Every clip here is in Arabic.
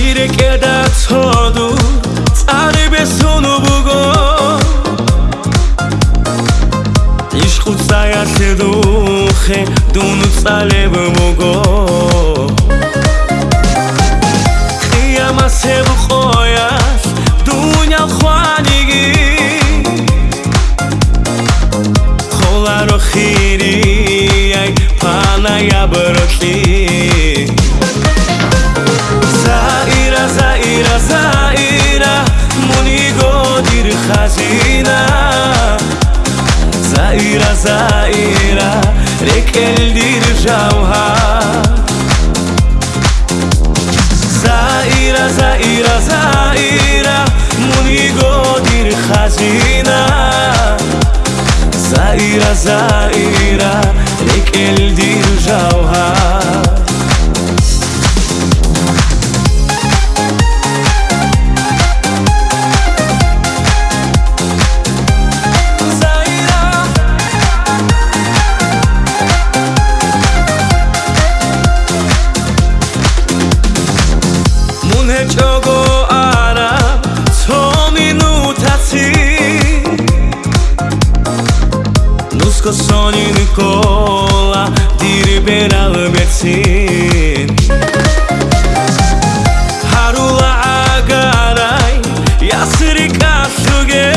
გირეკე და ცოდუ წარებესუნუ ბუგო ისხუცაი ასედუხე დუნუ წალებ მუგო ყიამასებ ყოიას დუნია ხვანიგი ხოლარო ხირი აი ფანაი აბროთლი Zaira, rekeldir javha Zaira, Zaira, Zaira, munigodir khazina Zaira, Zaira, Sotto sogni Nicola Di Ribera al Mersin Harula agaray Yasri kasruge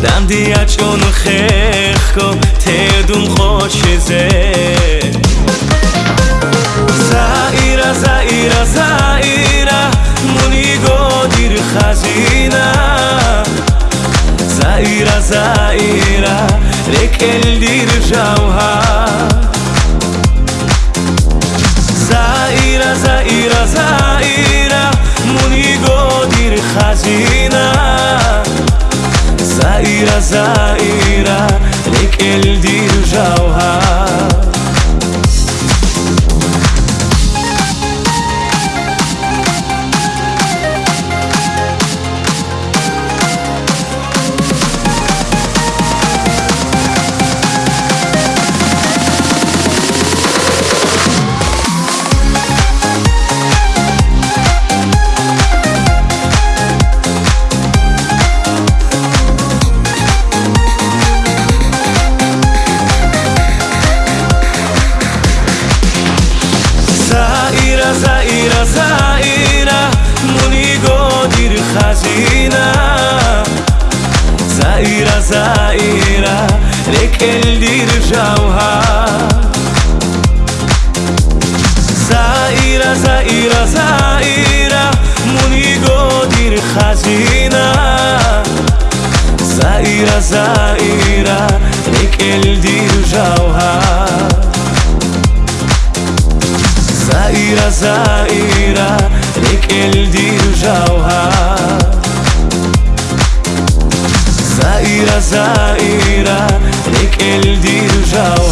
Dandi achon khekho Tedum khocheze Zaira, Zaira, Zaira Munigo dir khaz زائرة لك اللي رجعوها زائرة زائرة زائرة مني قدر خزينة. زائرة زائرة لك اللي رجعوها منيقو دير خزينة. زائرة زائرة لك اللي رجعوها زائرة زائرة زائرة منيقو دير خزينة. زائرة زائرة لك اللي رجعوها زائرة زائرة لك الدير زائرة زائرة لك الدير جوها